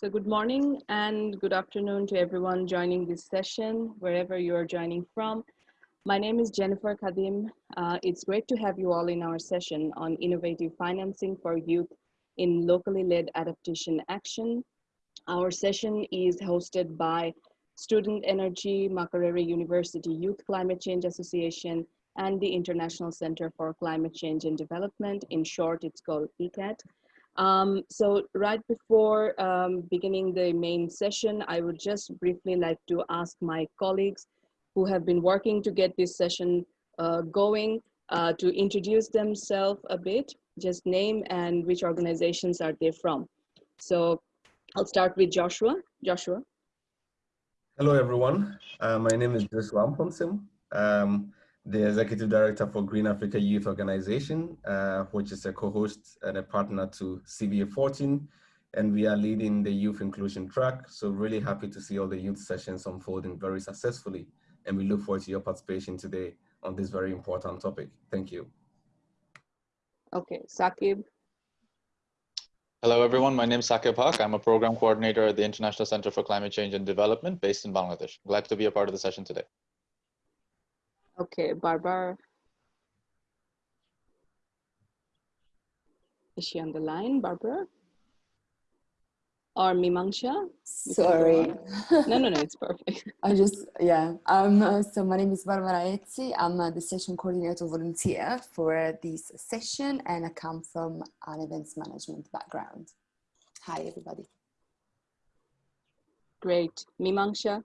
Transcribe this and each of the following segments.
So good morning and good afternoon to everyone joining this session, wherever you are joining from. My name is Jennifer Kadim. Uh, it's great to have you all in our session on innovative financing for youth in locally led adaptation action. Our session is hosted by Student Energy, Makerere University Youth Climate Change Association, and the International Center for Climate Change and Development. In short, it's called ICCCAD. Um, so right before um, beginning the main session, I would just briefly like to ask my colleagues who have been working to get this session uh, going uh, to introduce themselves a bit, just name and which organizations are they from. So I'll start with Joshua. Joshua. Hello, everyone. Uh, my name is Joshua Amponsim. Um, the Executive Director for Green Africa Youth Organization, uh, which is a co-host and a partner to CBA 14. And we are leading the youth inclusion track. So really happy to see all the youth sessions unfolding very successfully. And we look forward to your participation today on this very important topic. Thank you. Okay, Sakib. Hello, everyone. My name is Sakib Haq. I'm a program coordinator at the International Center for Climate Change and Development based in Bangladesh. Glad to be a part of the session today. Okay, Barbara. Is she on the line, Barbara? Or Mimangsha? Sorry. No, no, no, it's perfect. I just, yeah. Um, so my name is Barbara Etzi. I'm uh, the session coordinator volunteer for this session and I come from an events management background. Hi, everybody. Great. Mimangsha?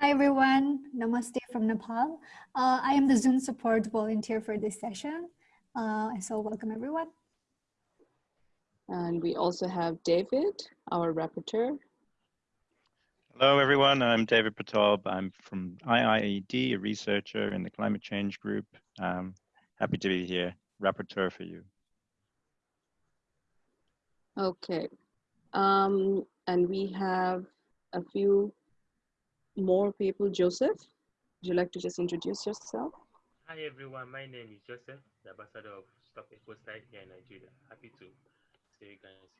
Hi everyone, Namaste from Nepal. Uh, I am the Zoom support volunteer for this session. Uh, so welcome everyone. And we also have David, our rapporteur. Hello everyone, I'm David Pratab. I'm from IIED, a researcher in the climate change group. Um, happy to be here, rapporteur for you. Okay, um, and we have a few more people. Joseph, would you like to just introduce yourself? Hi everyone, my name is Joseph, the ambassador of Stop Ecocide here in Nigeria. Happy to see you guys.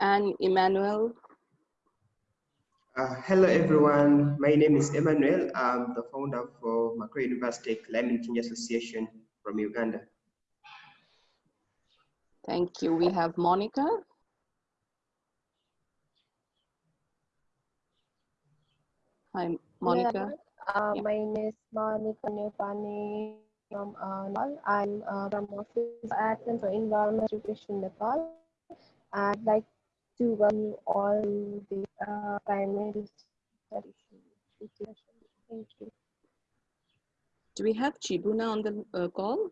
And Emmanuel. Uh, hello everyone, my name is Emmanuel. I'm the founder for Makerere University Climate Change Association from Uganda. Thank you. We have Monica. Hi, Monica. Uh, Yeah. My name is Monica Nepani from uh, Nepal. I'm uh, from Office of Action Environment Education Nepal. I'd like to welcome you all to the uh, climate study. Thank you. Do we have Chibuna on the uh, call?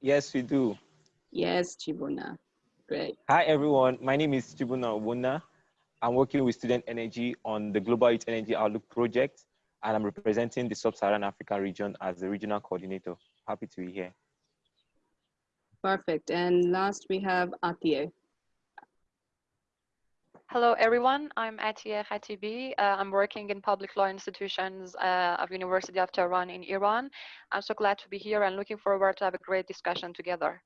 Yes, we do. Yes, Chibuna. Great. Hi, everyone. My name is Chibuna Wuna. I'm working with Student Energy on the Global Youth Energy Outlook project, and I'm representing the Sub-Saharan Africa region as the regional coordinator. Happy to be here. Perfect. And last we have Atiye. Hello, everyone. I'm Atiye Khatibi. Uh, I'm working in public law institutions uh, of University of Tehran in Iran. I'm so glad to be here and looking forward to have a great discussion together.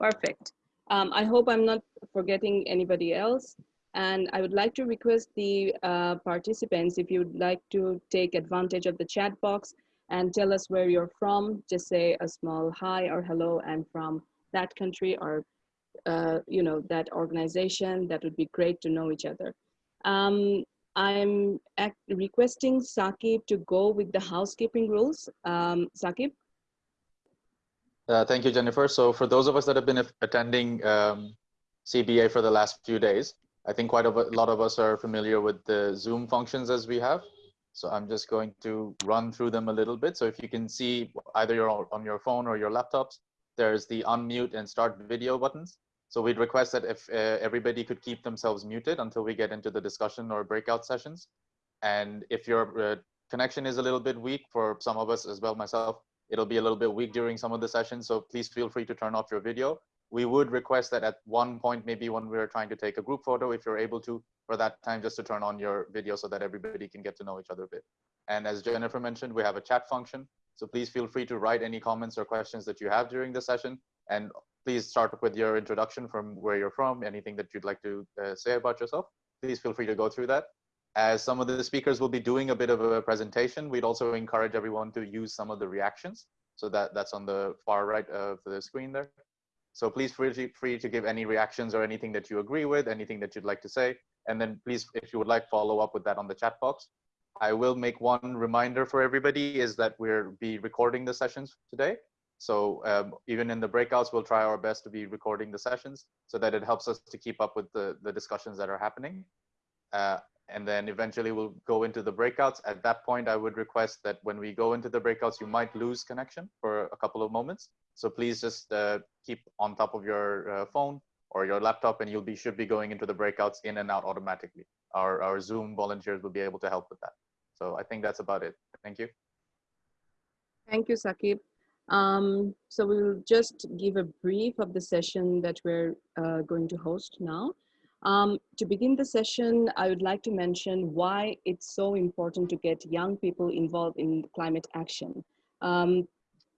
Perfect. Um, I hope I'm not forgetting anybody else. And I would like to request the uh, participants, if you'd like to take advantage of the chat box and tell us where you're from, just say a small hi or hello, and from that country or uh, you know that organization. That would be great to know each other. Um, I'm requesting Sakib to go with the housekeeping rules. Um, Sakib? Uh, thank you, Jennifer. So for those of us that have been attending um, CBA for the last few days, I think quite a lot of us are familiar with the Zoom functions as we have. So I'm just going to run through them a little bit. So if you can see either you're on your phone or your laptops, there's the unmute and start video buttons. So we'd request that if uh, everybody could keep themselves muted until we get into the discussion or breakout sessions. And if your uh, connection is a little bit weak for some of us as well, myself, it'll be a little bit weak during some of the sessions. So please feel free to turn off your video. We would request that at one point, maybe when we're trying to take a group photo, if you're able to, for that time, just to turn on your video so that everybody can get to know each other a bit. And as Jennifer mentioned, we have a chat function. So please feel free to write any comments or questions that you have during the session. And please start with your introduction from where you're from, anything that you'd like to uh, say about yourself. Please feel free to go through that. As some of the speakers will be doing a bit of a presentation, we'd also encourage everyone to use some of the reactions. So that, that's on the far right of the screen there. So please feel free to give any reactions or anything that you agree with, anything that you'd like to say. And then please, if you would like, follow up with that on the chat box. I will make one reminder for everybody is that we'll be recording the sessions today. So um, even in the breakouts, we'll try our best to be recording the sessions so that it helps us to keep up with the, the discussions that are happening. Uh, and then eventually we'll go into the breakouts. At that point, I would request that when we go into the breakouts, you might lose connection for a couple of moments. So please just uh, keep on top of your uh, phone or your laptop and you'll be should be going into the breakouts in and out automatically. Our, our Zoom volunteers will be able to help with that. So I think that's about it. Thank you. Thank you, Sakib. Um, so we'll just give a brief of the session that we're uh, going to host now. Um, to begin the session, I would like to mention why it's so important to get young people involved in climate action. Um,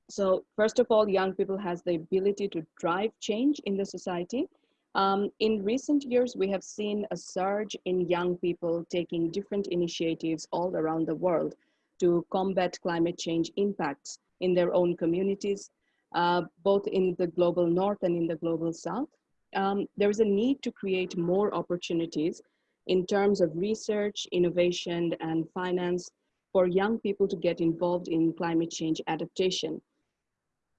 so first of all, young people has the ability to drive change in the society. Um, in recent years, we have seen a surge in young people taking different initiatives all around the world to combat climate change impacts in their own communities, uh, both in the global north and in the global south um, there is a need to create more opportunities in terms of research, innovation, and finance for young people to get involved in climate change adaptation.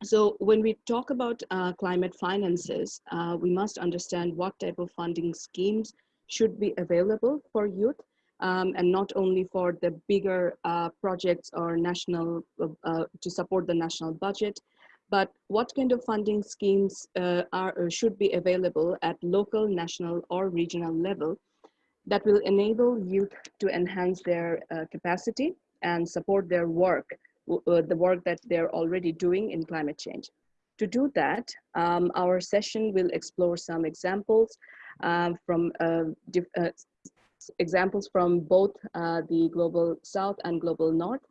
So when we talk about uh, climate finances, uh, we must understand what type of funding schemes should be available for youth um, and not only for the bigger uh, projects or national, uh, to support the national budget, but what kind of funding schemes uh, are or should be available at local, national, or regional level that will enable youth to enhance their uh, capacity and support their work, uh, the work that they're already doing in climate change. To do that, um, our session will explore some examples um, from uh, uh, examples from both uh, the global south and global north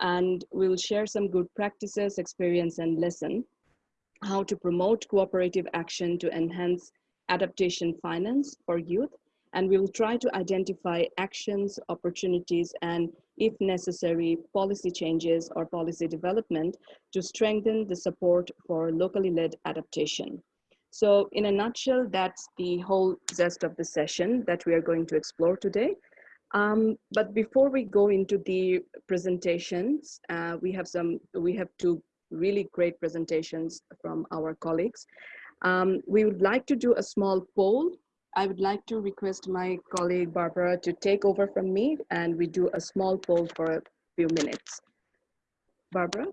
and we'll share some good practices, experience, and lesson, how to promote cooperative action to enhance adaptation finance for youth, and we'll try to identify actions, opportunities, and if necessary, policy changes or policy development to strengthen the support for locally led adaptation. So in a nutshell, that's the whole zest of the session that we are going to explore today. Um, but before we go into the presentations, uh, we have some, we have two really great presentations from our colleagues. Um, we would like to do a small poll. I would like to request my colleague Barbara to take over from me and we do a small poll for a few minutes. Barbara?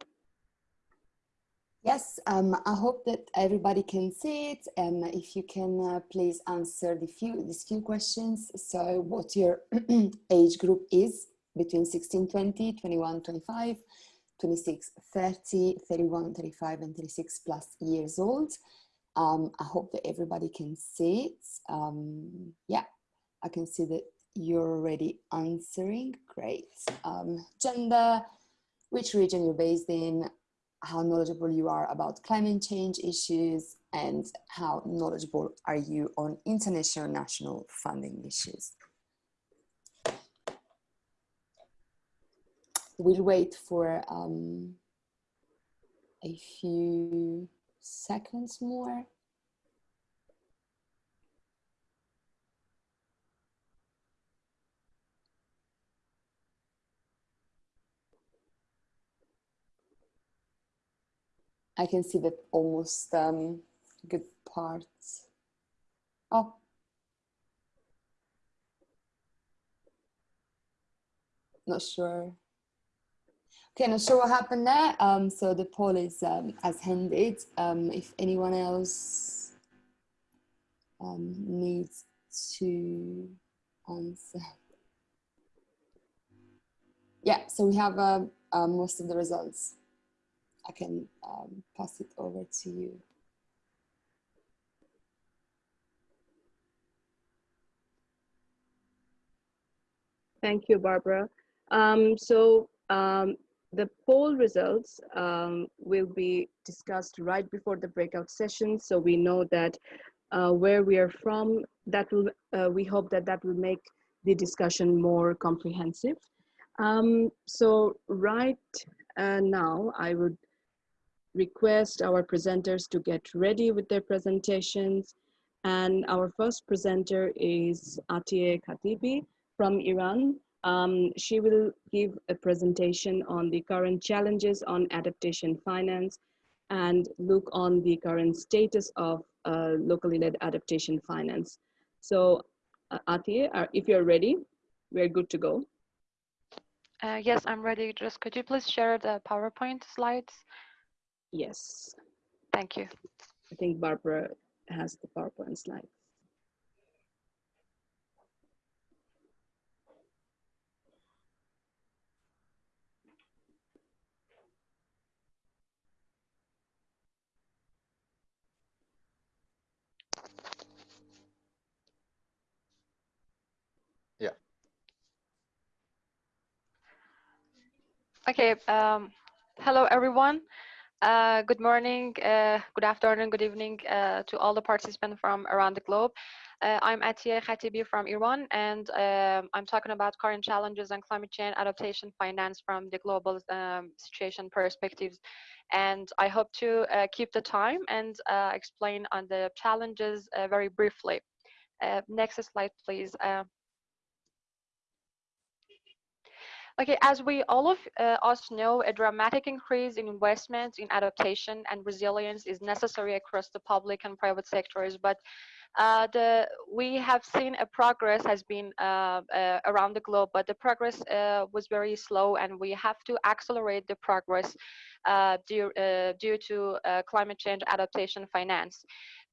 Yes, um, I hope that everybody can see it. And if you can uh, please answer the few, these few questions. So what your age group is between 16, 20, 21, 25, 26, 30, 31, 35, and 36 plus years old. Um, I hope that everybody can see it. Um, yeah, I can see that you're already answering. Great. Um, gender, which region you're based in, how knowledgeable you are about climate change issues and how knowledgeable are you on international national funding issues. We'll wait for um, a few seconds more. I can see that almost um, good parts. Oh. Not sure. Okay, not sure what happened there. Um, so the poll is um, as handed. Um, if anyone else um, needs to answer. Yeah, so we have uh, uh, most of the results. I can um, pass it over to you. Thank you, Barbara. Um, so um, the poll results um, will be discussed right before the breakout session. So we know that uh, where we are from, that will, uh, we hope that that will make the discussion more comprehensive. Um, so right uh, now, I would request our presenters to get ready with their presentations. And our first presenter is Atiye Khatibi from Iran. Um, she will give a presentation on the current challenges on adaptation finance and look on the current status of uh, locally led adaptation finance. So uh, Atiye, uh, if you're ready, we're good to go. Uh, yes, I'm ready. Just could you please share the PowerPoint slides? Yes. Thank you. I think Barbara has the PowerPoint slides. Yeah. Okay. Um, hello, everyone. Uh, good morning, uh, good afternoon, good evening uh, to all the participants from around the globe. Uh, I'm Atiye Khatibi from Iran, and um, I'm talking about current challenges and climate change adaptation finance from the global um, situation perspectives. And I hope to uh, keep the time and uh, explain on the challenges very briefly. next slide, please. Okay, as we all of uh, us know, a dramatic increase in investments in adaptation and resilience is necessary across the public and private sectors, but uh, the we have seen a progress has been uh, uh around the globe, but the progress uh, was very slow, and we have to accelerate the progress uh, due due to climate change adaptation finance.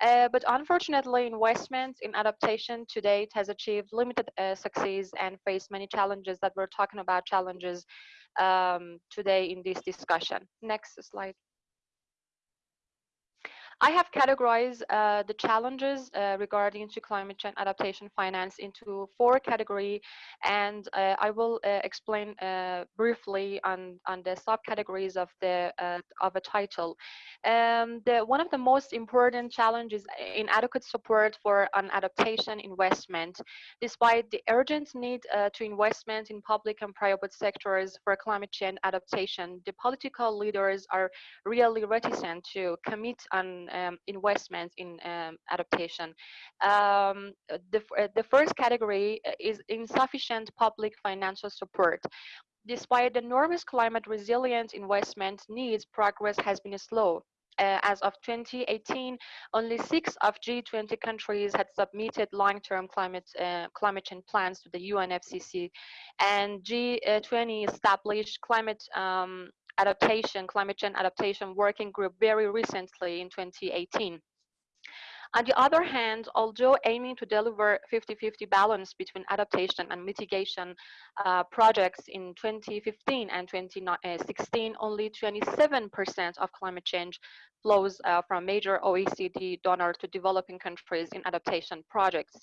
Uh, but unfortunately, investment in adaptation to date has achieved limited uh, success and faced many challenges that we're talking about challenges um, today in this discussion. Next slide. I have categorized uh, the challenges uh, regarding to climate change adaptation finance into four category, and uh, I will uh, explain uh, briefly on, on the subcategories of the uh, of a title. Um, the, one of the most important challenges in adequate support for an adaptation investment, despite the urgent need to investment in public and private sectors for climate change adaptation, the political leaders are really reticent to commit on um, investments in um, adaptation. Um, the, uh, the first category uh, is insufficient public financial support. Despite enormous climate resilience investment needs, progress has been slow. Uh, as of 2018, only six of G20 countries had submitted long-term climate uh, climate change plans to the UNFCCC, and G20 established climate um, adaptation, climate change adaptation working group very recently in 2018. On the other hand, although aiming to deliver 50-50 balance between adaptation and mitigation uh, projects in 2015 and 2016, only 27% of climate change flows uh, from major OECD donors to developing countries in adaptation projects.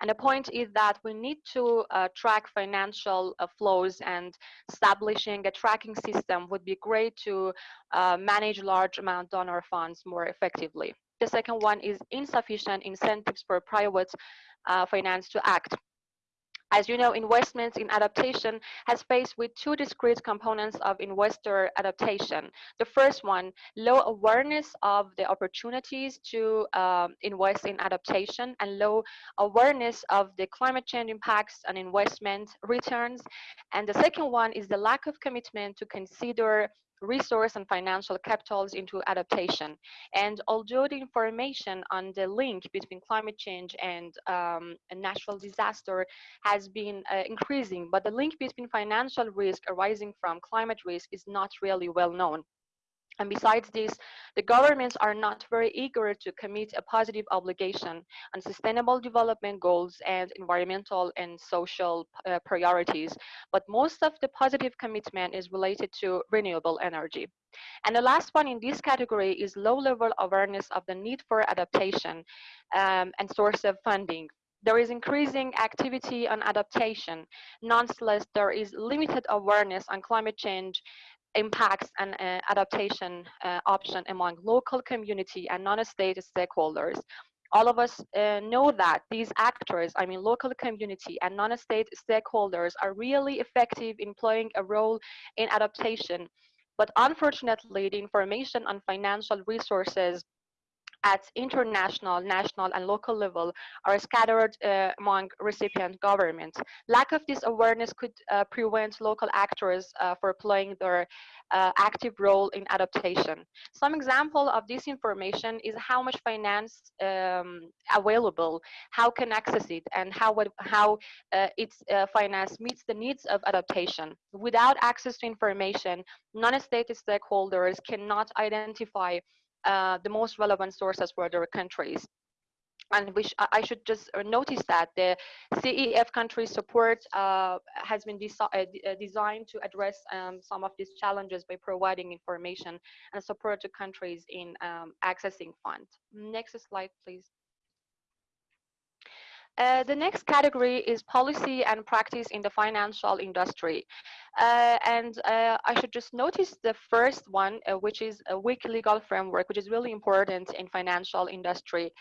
And the point is that we need to uh, track financial uh, flows and establishing a tracking system would be great to uh, manage large amount donor funds more effectively. The second one is insufficient incentives for private uh, finance to act. As you know, investments in adaptation has faced with two discrete components of investor adaptation. The first one, low awareness of the opportunities to um, invest in adaptation and low awareness of the climate change impacts on investment returns. And the second one is the lack of commitment to consider resource and financial capitals into adaptation. And although the information on the link between climate change and um, a natural disaster has been uh, increasing, but the link between financial risk arising from climate risk is not really well known. And besides this, the governments are not very eager to commit a positive obligation on sustainable development goals and environmental and social uh, priorities. But most of the positive commitment is related to renewable energy. And the last one in this category is low level awareness of the need for adaptation um, and source of funding. There is increasing activity on adaptation. Nonetheless, there is limited awareness on climate change impacts and uh, adaptation uh, option among local community and non-state stakeholders. All of us uh, know that these actors, I mean local community and non-state stakeholders are really effective in playing a role in adaptation. But unfortunately, the information on financial resources at international, national, and local level are scattered uh, among recipient governments. Lack of this awareness could uh, prevent local actors uh, for playing their uh, active role in adaptation. Some example of this information is how much finance um, available, how can access it, and how, how uh, its uh, finance meets the needs of adaptation. Without access to information, non-state stakeholders cannot identify uh, the most relevant sources for their countries. And which I should just uh, notice that the CEF country support uh, has been uh, designed to address um, some of these challenges by providing information and support to countries in um, accessing funds. Next slide, please. Uh, the next category is policy and practice in the financial industry. Uh, and uh, I should just notice the first one, uh, which is a weak legal framework, which is really important in financial industry.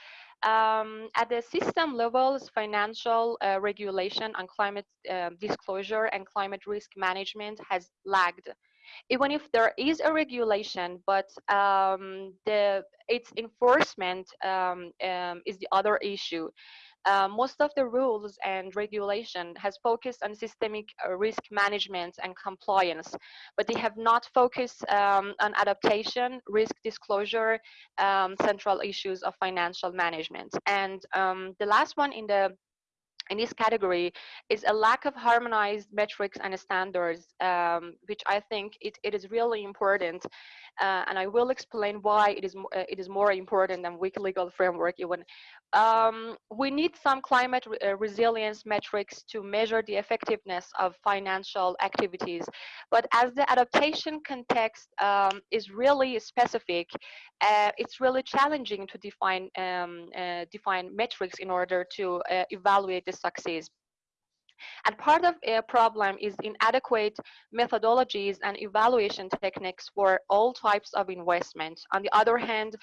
Um, at the system levels, financial uh, regulation on climate um, disclosure and climate risk management has lagged even if there is a regulation, but um, the its enforcement um, um, is the other issue. Uh, most of the rules and regulation has focused on systemic uh, risk management and compliance, but they have not focused um, on adaptation, risk disclosure, um, central issues of financial management. And um, the last one in the in this category is a lack of harmonized metrics and standards, um, which I think it, it is really important. Uh, and I will explain why it is, uh, it is more important than weak legal framework even. Um, we need some climate re uh, resilience metrics to measure the effectiveness of financial activities. But as the adaptation context um, is really specific, uh, it's really challenging to define, um, uh, define metrics in order to evaluate the success. And part of a problem is inadequate methodologies and evaluation techniques for all types of investment. On the other hand,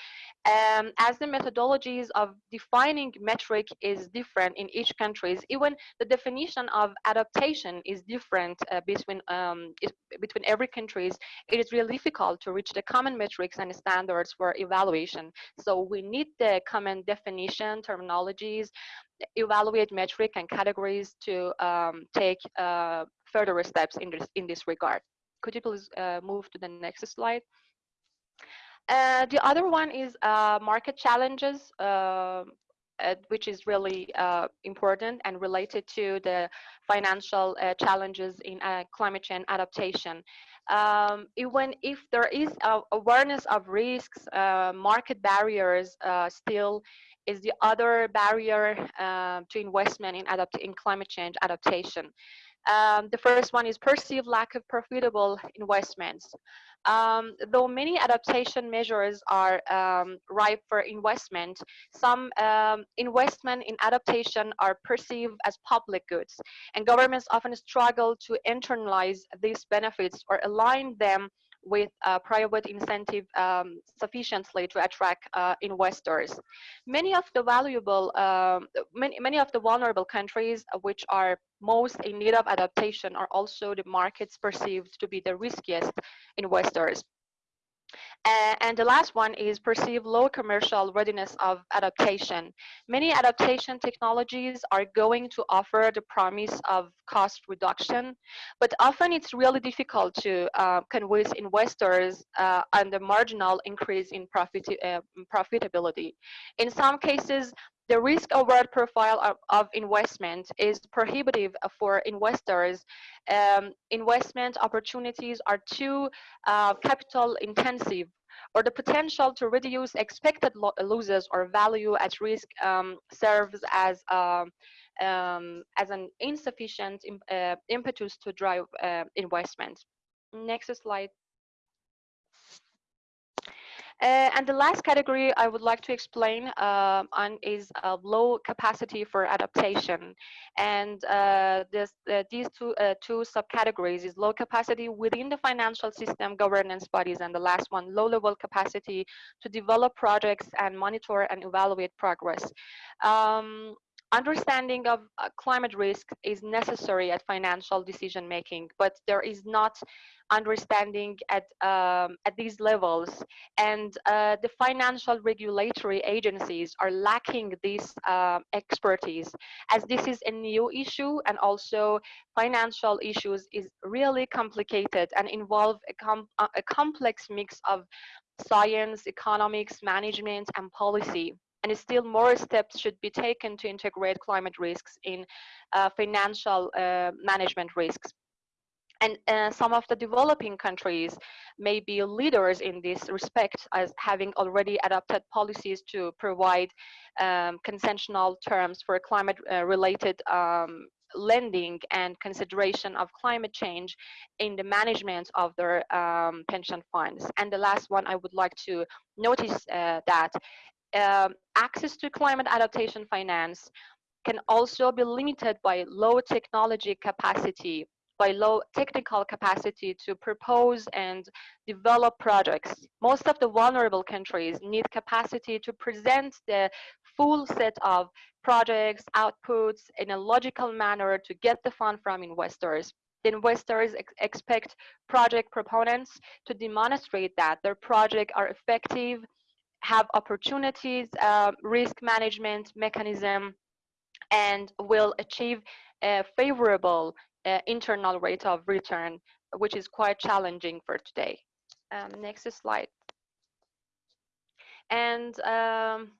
um, as the methodologies of defining metric is different in each countries, even the definition of adaptation is different uh, between, um, between every countries, it is really difficult to reach the common metrics and standards for evaluation. So we need the common definition, terminologies, evaluate metric and categories to um, take uh, further steps in this, in this regard. Could you please uh, move to the next slide? Uh, the other one is uh, market challenges, uh, uh, which is really important and related to the financial challenges in climate change adaptation. Um, even if there is awareness of risks, market barriers still is the other barrier uh, to investment in, adapt in climate change adaptation. Um, the first one is perceived lack of profitable investments. Um, though many adaptation measures are um, ripe for investment, some um, investment in adaptation are perceived as public goods, and governments often struggle to internalize these benefits or align them with uh, private incentive um, sufficiently to attract uh, investors. Many of the valuable, um, many, many of the vulnerable countries which are most in need of adaptation are also the markets perceived to be the riskiest investors. And the last one is perceived low commercial readiness of adaptation. Many adaptation technologies are going to offer the promise of cost reduction, but often it's really difficult to uh, convince investors uh, on the marginal increase in profit, uh, profitability. In some cases, the risk reward profile of, of, investment is prohibitive for investors. Um, investment opportunities are too uh, capital intensive or the potential to reduce expected lo losses or value at risk um, serves as uh, um, as an insufficient uh, impetus to drive uh, investment. Next slide. Uh, and the last category I would like to explain uh, on is uh, low capacity for adaptation. And uh, this, uh, these two, two subcategories is low capacity within the financial system governance bodies and the last one, low level capacity to develop projects and monitor and evaluate progress. Um, understanding of uh, climate risk is necessary at financial decision making, but there is not understanding at um, at these levels, and uh, the financial regulatory agencies are lacking this uh, expertise, as this is a new issue, and also financial issues is really complicated and involve a, com a complex mix of science, economics, management, and policy and still more steps should be taken to integrate climate risks in uh, financial uh, management risks. And uh, some of the developing countries may be leaders in this respect as having already adopted policies to provide um, consensual terms for climate uh, related um, lending and consideration of climate change in the management of their um, pension funds. And the last one I would like to notice uh, that um, access to climate adaptation finance can also be limited by low technology capacity, by low technical capacity to propose and develop projects. Most of the vulnerable countries need capacity to present the full set of projects, outputs in a logical manner to get the fund from investors. The investors ex expect project proponents to demonstrate that their projects are effective have opportunities, uh, risk management mechanism, and will achieve a favorable uh, internal rate of return, which is quite challenging for today. Um, next slide. And um,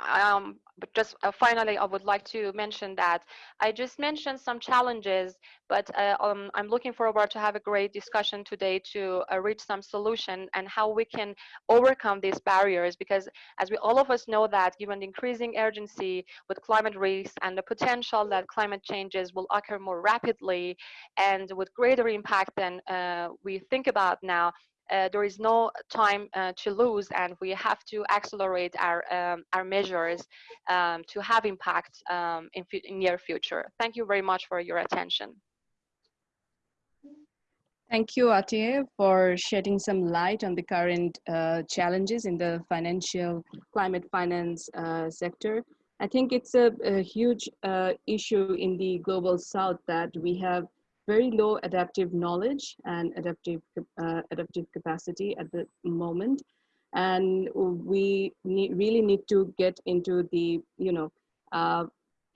um, but just uh, finally, I would like to mention that I just mentioned some challenges, but uh, um, I'm looking forward to have a great discussion today to uh, reach some solution and how we can overcome these barriers. Because as we all of us know that given the increasing urgency with climate risks and the potential that climate changes will occur more rapidly and with greater impact than uh, we think about now, uh, there is no time uh, to lose and we have to accelerate our, um, our measures um, to have impact um, in, in near future. Thank you very much for your attention. Thank you, Atiye, for shedding some light on the current uh, challenges in the financial climate finance uh, sector. I think it's a, a huge uh, issue in the global south that we have very low adaptive knowledge and adaptive uh, adaptive capacity at the moment. And we need, really need to get into the you know uh,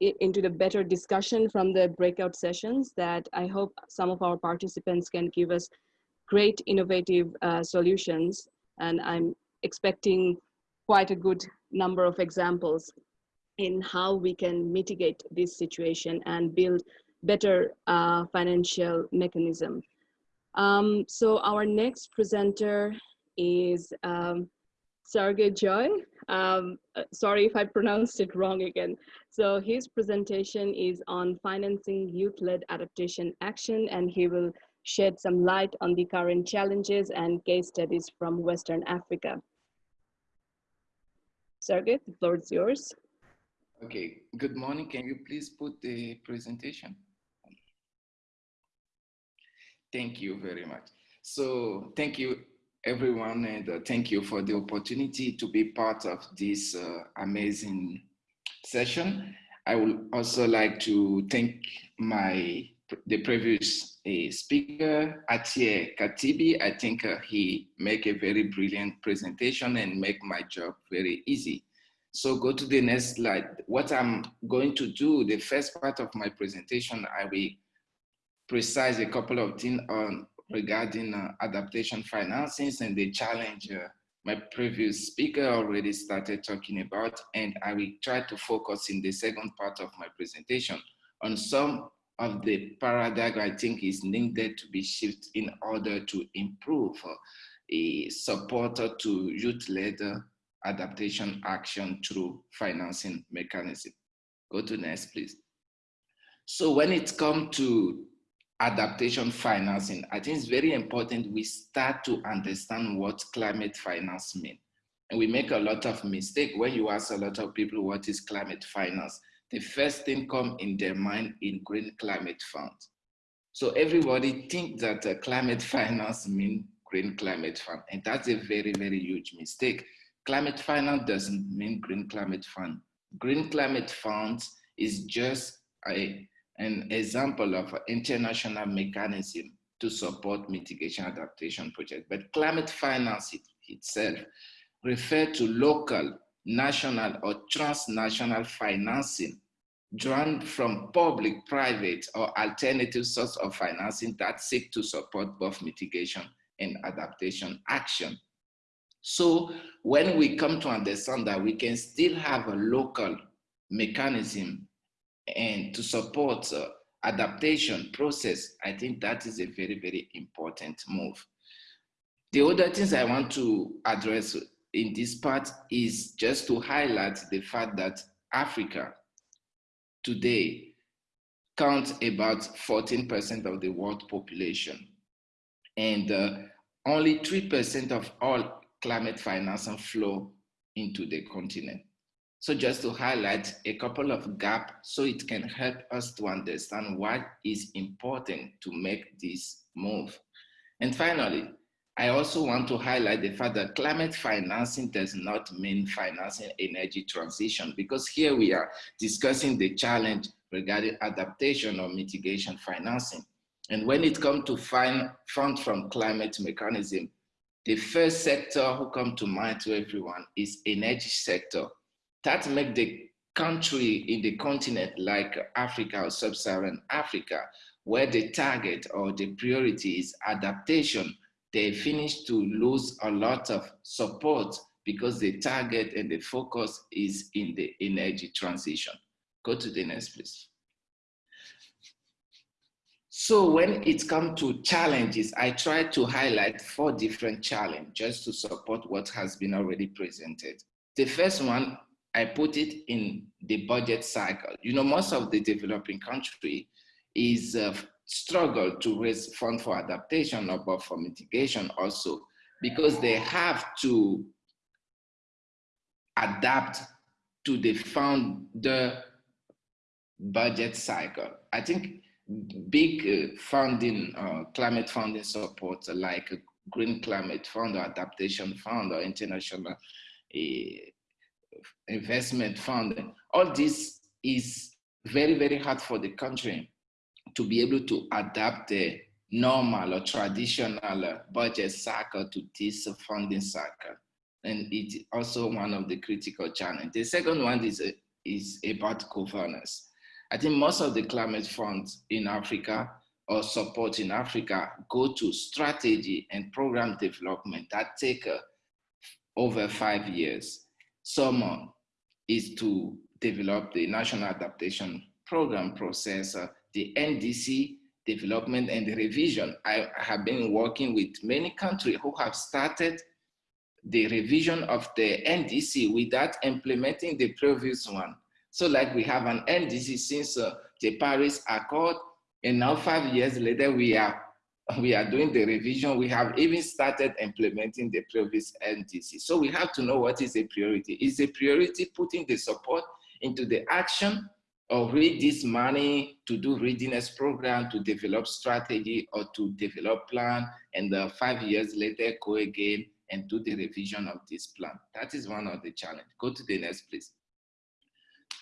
into the better discussion from the breakout sessions that I hope some of our participants can give us great innovative uh, solutions. And I'm expecting quite a good number of examples in how we can mitigate this situation and build better uh, financial mechanism. Um, so our next presenter is um, Sergey Joy. Um, uh, sorry if I pronounced it wrong again. So his presentation is on financing youth-led adaptation action and he will shed some light on the current challenges and case studies from Western Africa. Sergey, the floor is yours. Okay, good morning. Can you please put the presentation? Thank you very much. So thank you everyone and uh, thank you for the opportunity to be part of this uh, amazing session. I would also like to thank my the previous uh, speaker, Atiye Khatibi. I think uh, he make a very brilliant presentation and make my job very easy. So go to the next slide. What I'm going to do, the first part of my presentation, I will precise a couple of things on regarding uh, adaptation financings and the challenge uh, my previous speaker already started talking about, and I will try to focus in the second part of my presentation on some of the paradigm I think is needed to be shifted in order to improve uh, a support to youth-led uh, adaptation action through financing mechanism. Go to next, please. So when it comes to adaptation financing, I think it's very important we start to understand what climate finance means. And we make a lot of mistake when you ask a lot of people what is climate finance. The first thing come in their mind in green climate fund. So everybody think that uh, climate finance mean green climate fund. And that's a very, very huge mistake. Climate finance doesn't mean green climate fund. Green climate funds is just a, an example of an international mechanism to support mitigation adaptation projects. But climate finance it, itself refer to local, national, or transnational financing drawn from public, private, or alternative source of financing that seek to support both mitigation and adaptation action. So when we come to understand that we can still have a local mechanism and to support uh, adaptation process, I think that is a very, very important move. The other things I want to address in this part is just to highlight the fact that Africa today counts about 14% of the world population. And uh, only 3% of all climate financing flow into the continent. So just to highlight a couple of gaps so it can help us to understand what is important to make this move. And finally, I also want to highlight the fact that climate financing does not mean financing energy transition because here we are discussing the challenge regarding adaptation or mitigation financing. And when it comes to fund from climate mechanism, the first sector who come to mind to everyone is energy sector. That make the country in the continent like Africa or sub-Saharan Africa, where the target or the priority is adaptation they finish to lose a lot of support because the target and the focus is in the energy transition. Go to the next, please. So when it comes to challenges, I try to highlight four different challenges just to support what has been already presented. The first one, I put it in the budget cycle. You know, most of the developing country is uh, struggle to raise funds for adaptation or for mitigation also because they have to adapt to the founder budget cycle. I think big uh, funding, uh, climate funding support like Green Climate Fund or Adaptation Fund or International uh, Investment Fund, all this is very, very hard for the country to be able to adapt the normal or traditional budget cycle to this funding cycle. And it's also one of the critical challenges. The second one is, is about governance. I think most of the climate funds in Africa or support in Africa go to strategy and program development that take uh, over five years. Some is to develop the national adaptation program process uh, the NDC development and the revision. I have been working with many countries who have started the revision of the NDC without implementing the previous one. So like we have an NDC since uh, the Paris Accord, and now five years later, we are we are doing the revision. We have even started implementing the previous NDC. So we have to know what is a priority. Is a priority putting the support into the action or read this money to do readiness program, to develop strategy or to develop plan, and uh, five years later go again and do the revision of this plan. That is one of the challenge. Go to the next, please.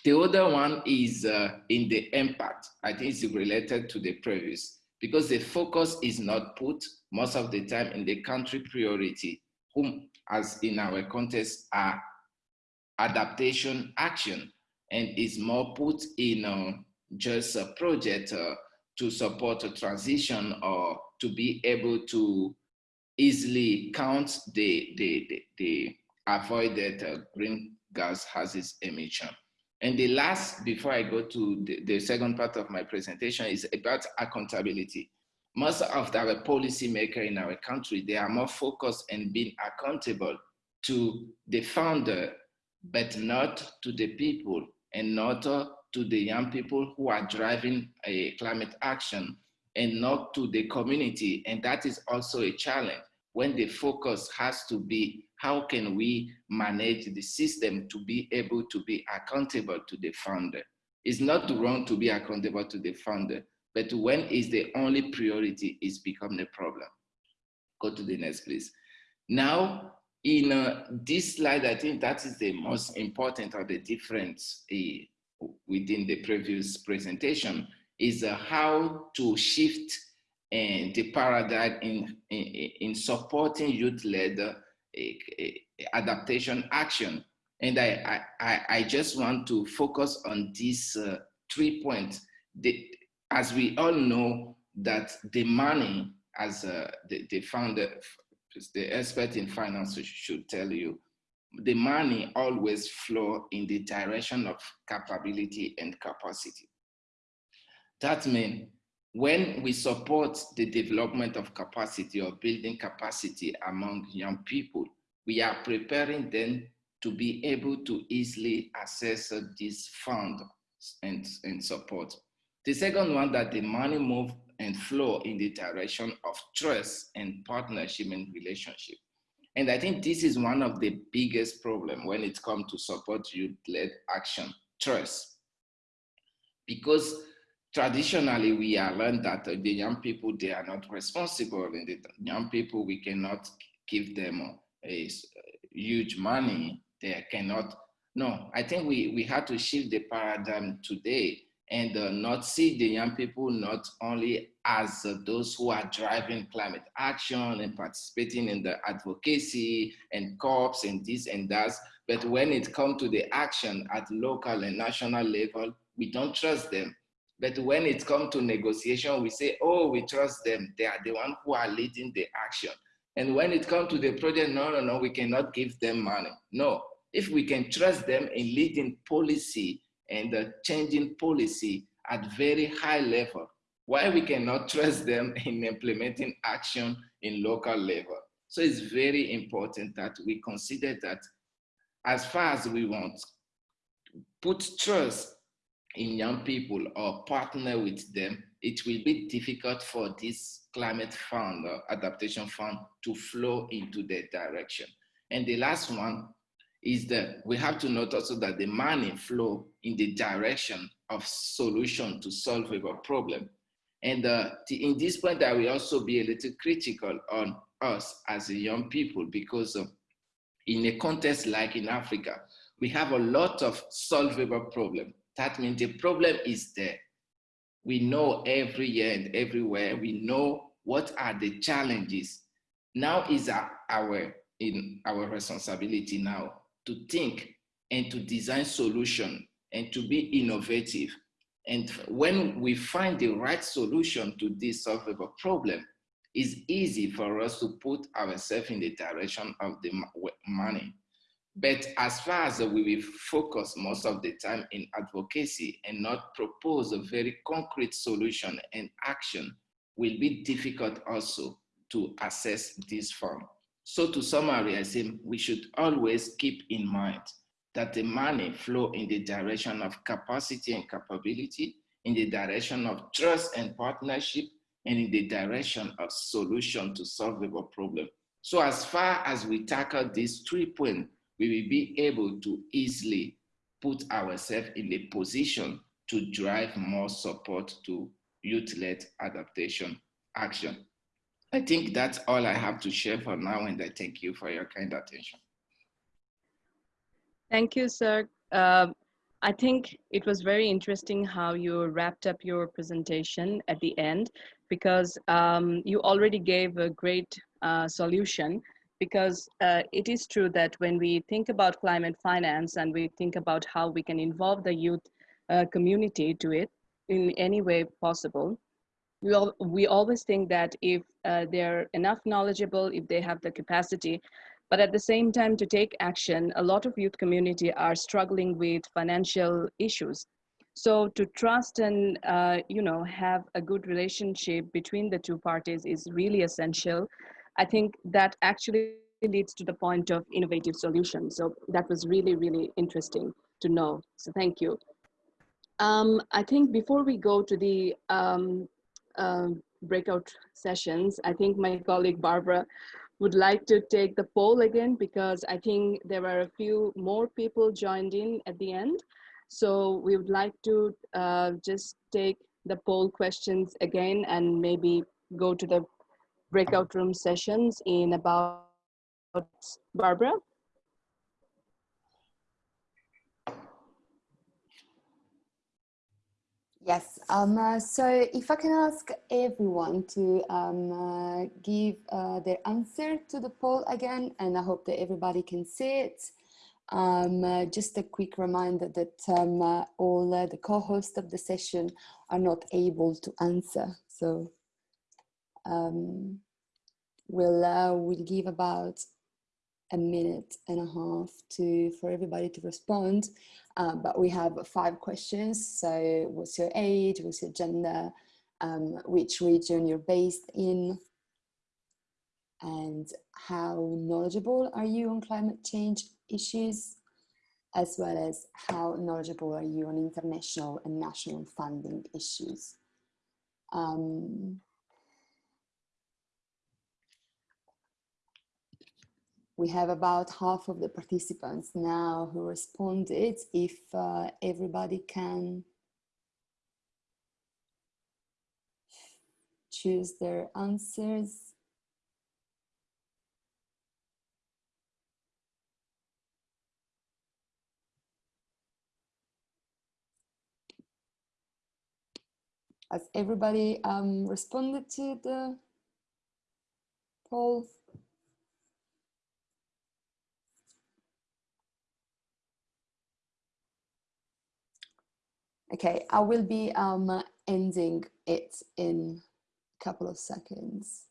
The other one is uh, in the impact. I think it's related to the previous because the focus is not put most of the time in the country priority, whom as in our context are adaptation action and is more put in uh, just a project uh, to support a transition or to be able to easily count the, the, the, the avoided uh, gases emission. And the last, before I go to the, the second part of my presentation, is about accountability. Most of our policymakers in our country, they are more focused on being accountable to the founder, but not to the people and not to the young people who are driving a climate action and not to the community. And that is also a challenge when the focus has to be how can we manage the system to be able to be accountable to the founder? It's not wrong to be accountable to the founder, but when is the only priority is become the problem. Go to the next, please. Now, in uh, this slide, I think that is the most important of the difference uh, within the previous presentation is uh, how to shift uh, the paradigm in, in, in supporting youth-led adaptation action. And I, I, I just want to focus on these uh, three points. The, as we all know that the money, as uh, the, the founder, the expert in finance should tell you, the money always flow in the direction of capability and capacity. That means when we support the development of capacity or building capacity among young people, we are preparing them to be able to easily access this fund and, and support. The second one that the money move and flow in the direction of trust and partnership and relationship. And I think this is one of the biggest problem when it comes to support youth-led action, trust. Because traditionally we are learned that the young people, they are not responsible and the young people, we cannot give them a, huge money. They cannot, no, I think we, we had to shift the paradigm today and uh, not see the young people not only as uh, those who are driving climate action and participating in the advocacy and corps and this and that, but when it comes to the action at local and national level, we don't trust them. But when it comes to negotiation, we say, oh, we trust them. They are the one who are leading the action. And when it comes to the project, no, no, no, we cannot give them money. No, if we can trust them in leading policy and the changing policy at very high level, why we cannot trust them in implementing action in local level. So it's very important that we consider that as far as we want, put trust in young people or partner with them, it will be difficult for this climate fund or adaptation fund to flow into that direction. And the last one is that we have to note also that the money flow in the direction of solution to solve a problem. And uh, in this point, I will also be a little critical on us as a young people because uh, in a context like in Africa, we have a lot of solvable problem. That means the problem is there. We know every year and everywhere, we know what are the challenges. Now is our, in our responsibility now to think and to design solution and to be innovative. And when we find the right solution to this solvable problem, it's easy for us to put ourselves in the direction of the money. But as far as we will focus most of the time in advocacy and not propose a very concrete solution and action will be difficult also to assess this form. So to summarize we should always keep in mind that the money flow in the direction of capacity and capability, in the direction of trust and partnership, and in the direction of solution to solvable problem. So as far as we tackle these three points, we will be able to easily put ourselves in a position to drive more support to youth-led adaptation action. I think that's all I have to share for now, and I thank you for your kind attention. Thank you, sir. Uh, I think it was very interesting how you wrapped up your presentation at the end, because um, you already gave a great uh, solution because uh, it is true that when we think about climate finance and we think about how we can involve the youth uh, community to it in any way possible, we, all, we always think that if uh, they're enough knowledgeable, if they have the capacity, but at the same time to take action, a lot of youth community are struggling with financial issues. So to trust and, uh, you know, have a good relationship between the two parties is really essential. I think that actually leads to the point of innovative solutions. So that was really, really interesting to know. So thank you. Um, I think before we go to the um, uh, breakout sessions. I think my colleague Barbara would like to take the poll again because I think there were a few more people joined in at the end. So we would like to uh, just take the poll questions again and maybe go to the breakout room sessions in about Barbara. Yes, um, uh, so if I can ask everyone to um, uh, give uh, their answer to the poll again, and I hope that everybody can see it. Um, uh, just a quick reminder that um, uh, all uh, the co-hosts of the session are not able to answer. So um, we'll, we'll give about a minute and a half to for everybody to respond. Um, but we have five questions. So what's your age, what's your gender, um, which region you're based in, and how knowledgeable are you on climate change issues, as well as how knowledgeable are you on international and national funding issues. Um, we have about half of the participants now who responded. If uh, everybody can choose their answers. Has everybody um, responded to the poll? Okay, I will be um, ending it in a couple of seconds.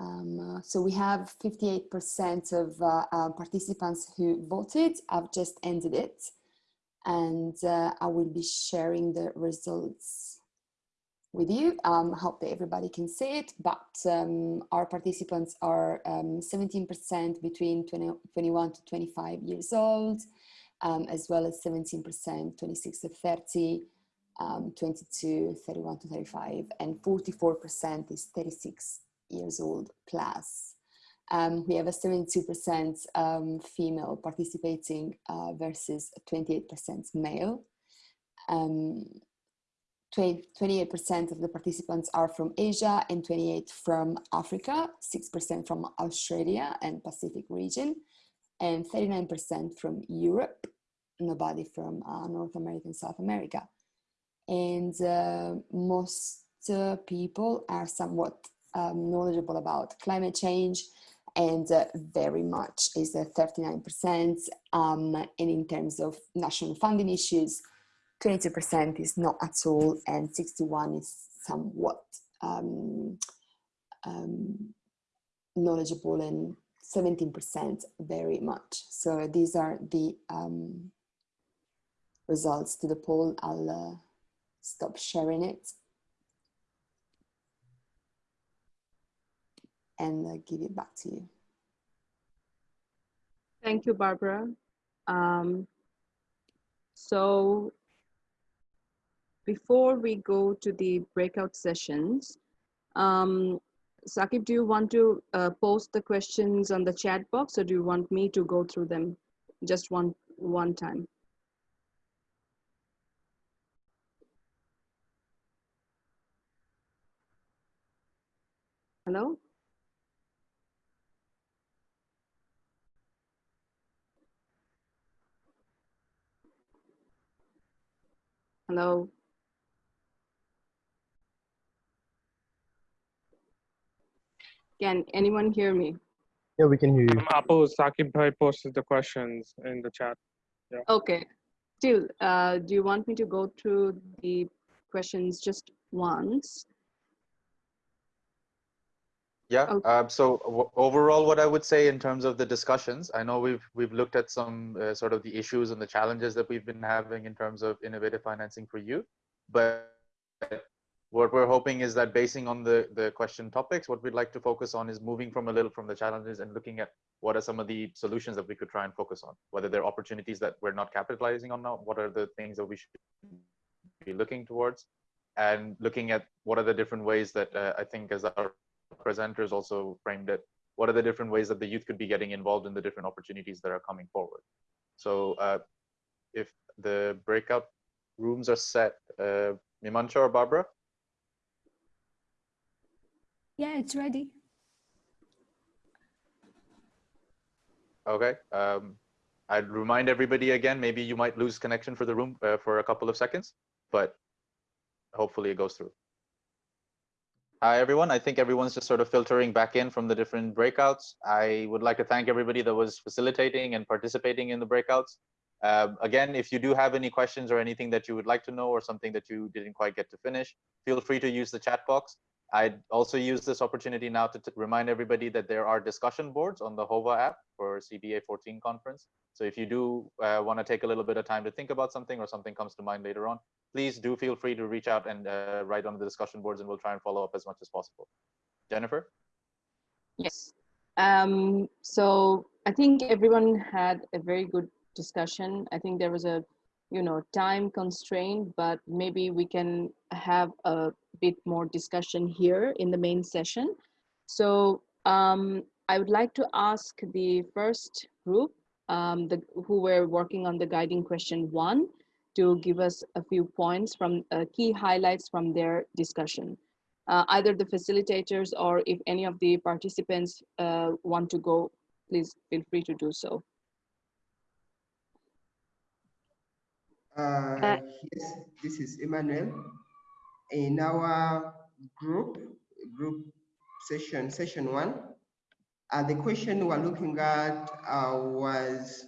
Um, so we have 58% of uh, uh, participants who voted. I've just ended it and uh, I will be sharing the results with you. Um, I hope that everybody can see it, but um, our participants are 17% um, between 20, 21 to 25 years old, um, as well as 17% 26 to 30, um, 22, 31 to 35, and 44% is 36 years old plus. Um, we have a 72% um, female participating uh, versus 28% male. Um, 28% of the participants are from Asia and 28 from Africa, 6% from Australia and Pacific region, and 39% from Europe, nobody from uh, North America and South America. And uh, most uh, people are somewhat um, knowledgeable about climate change and uh, very much is 39% um, and in terms of national funding issues 22% is not at all, and 61 is somewhat um, um, knowledgeable, and 17% very much. So these are the um, results to the poll. I'll uh, stop sharing it and uh, give it back to you. Thank you, Barbara. Um, so before we go to the breakout sessions, um, Sakib, do you want to uh, post the questions on the chat box or do you want me to go through them just one, one time? Hello? Hello? Can anyone hear me? Yeah, we can hear you. Um, Apo Sakib Bhai posted the questions in the chat. Yeah. Okay. Still, uh, do you want me to go through the questions just once? Yeah. Okay. Uh, so overall, what I would say in terms of the discussions, I know we've we've looked at some uh, sort of the issues and the challenges that we've been having in terms of innovative financing for you, but what we're hoping is that basing on the, the question topics, what we'd like to focus on is moving from a little from the challenges and looking at what are some of the solutions that we could try and focus on, whether they're opportunities that we're not capitalizing on now, what are the things that we should be looking towards, and looking at what are the different ways that uh, I think as our presenters also framed it, what are the different ways that the youth could be getting involved in the different opportunities that are coming forward. So uh, if the breakout rooms are set, uh, or Barbara? Yeah, it's ready. Okay. Um, I'd remind everybody again, maybe you might lose connection for the room uh, for a couple of seconds, but hopefully it goes through. Hi, everyone. I think everyone's just sort of filtering back in from the different breakouts. I would like to thank everybody that was facilitating and participating in the breakouts. Uh, again, if you do have any questions or anything that you would like to know or something that you didn't quite get to finish, feel free to use the chat box. I'd also use this opportunity now to remind everybody that there are discussion boards on the Whova app for CBA 14 conference. So if you do uh, want to take a little bit of time to think about something or something comes to mind later on, please do feel free to reach out and uh, write on the discussion boards and we'll try and follow up as much as possible. Jennifer? Yes. Um, so I think everyone had a very good discussion. I think there was a, you know, time constraint, but maybe we can have a bit more discussion here in the main session. So um, I would like to ask the first group um, the, who were working on the guiding question one to give us a few points from uh, key highlights from their discussion. Uh, either the facilitators or if any of the participants uh, want to go, please feel free to do so. Uh, yes, this is Emmanuel. In our group, group session, session one, uh, the question we're looking at uh, was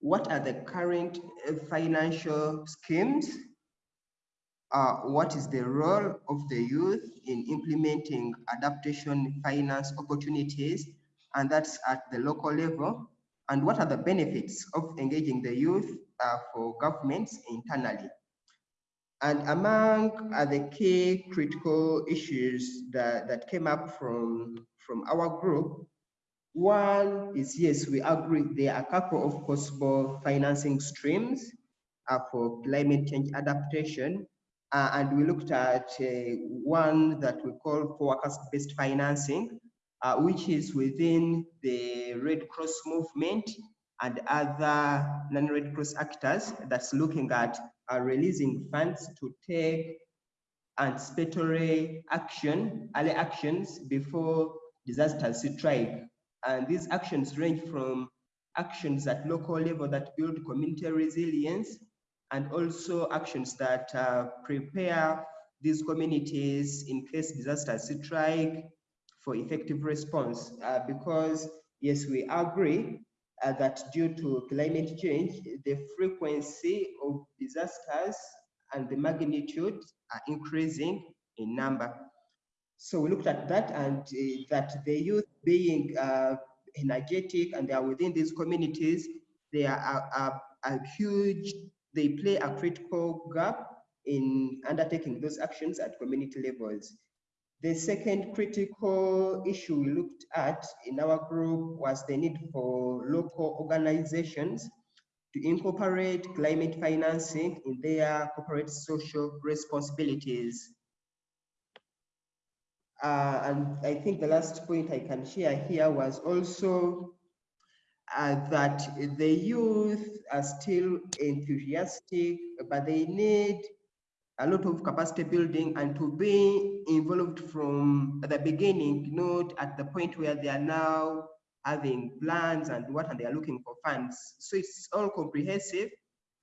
what are the current financial schemes? Uh, what is the role of the youth in implementing adaptation finance opportunities? And that's at the local level. And what are the benefits of engaging the youth uh, for governments internally? And among uh, the key critical issues that, that came up from, from our group, one is yes, we agree there are a couple of possible financing streams uh, for climate change adaptation. Uh, and we looked at uh, one that we call forecast-based financing, uh, which is within the Red Cross movement and other non-Red Cross actors that's looking at uh, releasing funds to take anticipatory action, early actions before disasters strike. And these actions range from actions at local level that build community resilience and also actions that uh, prepare these communities in case disasters strike for effective response. Uh, because yes, we agree uh, that due to climate change, the frequency of disasters and the magnitude are increasing in number. So we looked at that and uh, that the youth being uh, energetic and they are within these communities, they are a, a huge, they play a critical gap in undertaking those actions at community levels. The second critical issue we looked at in our group was the need for local organizations to incorporate climate financing in their corporate social responsibilities. Uh, and I think the last point I can share here was also uh, that the youth are still enthusiastic, but they need a lot of capacity building and to be involved from the beginning, not at the point where they are now having plans and what and they are looking for funds. So it's all comprehensive.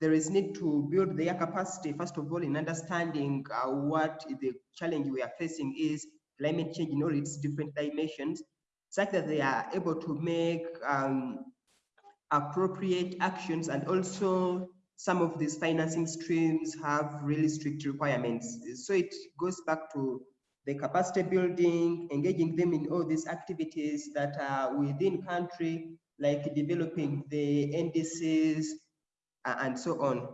There is need to build their capacity, first of all, in understanding uh, what the challenge we are facing is, climate change in all its different dimensions, such that they are able to make um, appropriate actions and also some of these financing streams have really strict requirements. So it goes back to the capacity building, engaging them in all these activities that are within country, like developing the NDCs and so on.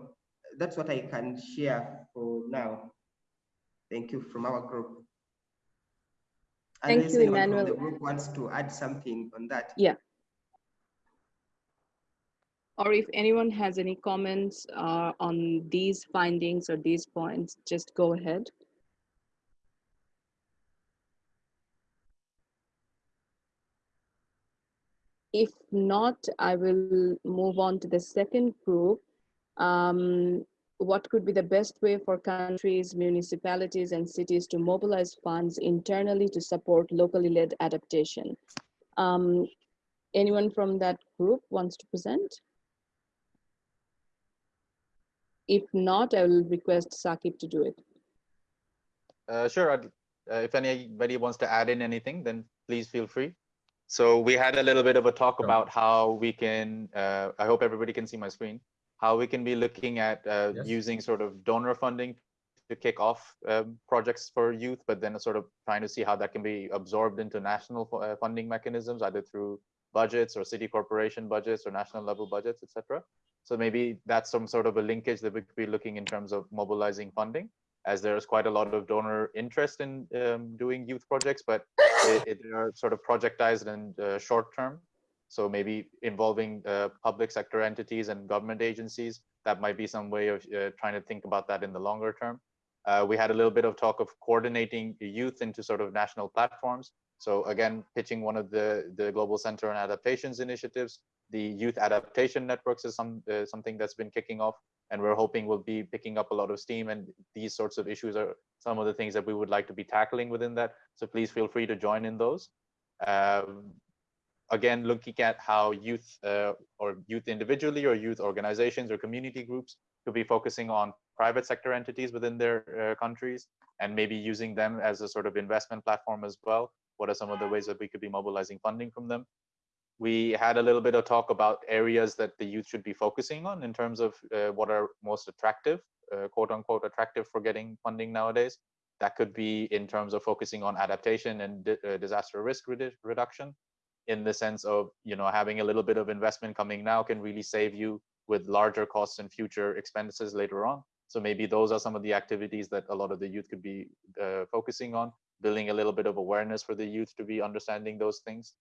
That's what I can share for now. Thank you from our group. Thank Unless you, Emmanuel. The group wants to add something on that. Yeah. Or if anyone has any comments uh, on these findings or these points, just go ahead. If not, I will move on to the second group. Um, what could be the best way for countries, municipalities, and cities to mobilize funds internally to support locally led adaptation? Um, anyone from that group wants to present? If not, I will request Sakib to do it. Uh, sure. Uh, if anybody wants to add in anything, then please feel free. So we had a little bit of a talk about how we can, uh, I hope everybody can see my screen, how we can be looking at uh, yes. using sort of donor funding to kick off um, projects for youth, but then sort of trying to see how that can be absorbed into national uh, funding mechanisms, either through budgets or city corporation budgets or national level budgets, etc. So maybe that's some sort of a linkage that we could be looking in terms of mobilizing funding as there's quite a lot of donor interest in um, doing youth projects, but it, it, they are sort of projectized and uh, short term. So maybe involving uh, public sector entities and government agencies, that might be some way of uh, trying to think about that in the longer term. Uh, we had a little bit of talk of coordinating youth into sort of national platforms. So again, pitching one of the, the Global Center on Adaptations initiatives, the Youth Adaptation Networks is some, uh, something that's been kicking off and we're hoping we'll be picking up a lot of steam and these sorts of issues are some of the things that we would like to be tackling within that. So please feel free to join in those. Um, again looking at how youth uh, or youth individually or youth organizations or community groups could be focusing on private sector entities within their uh, countries and maybe using them as a sort of investment platform as well what are some of the ways that we could be mobilizing funding from them we had a little bit of talk about areas that the youth should be focusing on in terms of uh, what are most attractive, uh, quote unquote, attractive for getting funding nowadays. That could be in terms of focusing on adaptation and di uh, disaster risk redu reduction in the sense of, you know, having a little bit of investment coming now can really save you with larger costs and future expenses later on. So maybe those are some of the activities that a lot of the youth could be uh, focusing on, building a little bit of awareness for the youth to be understanding those things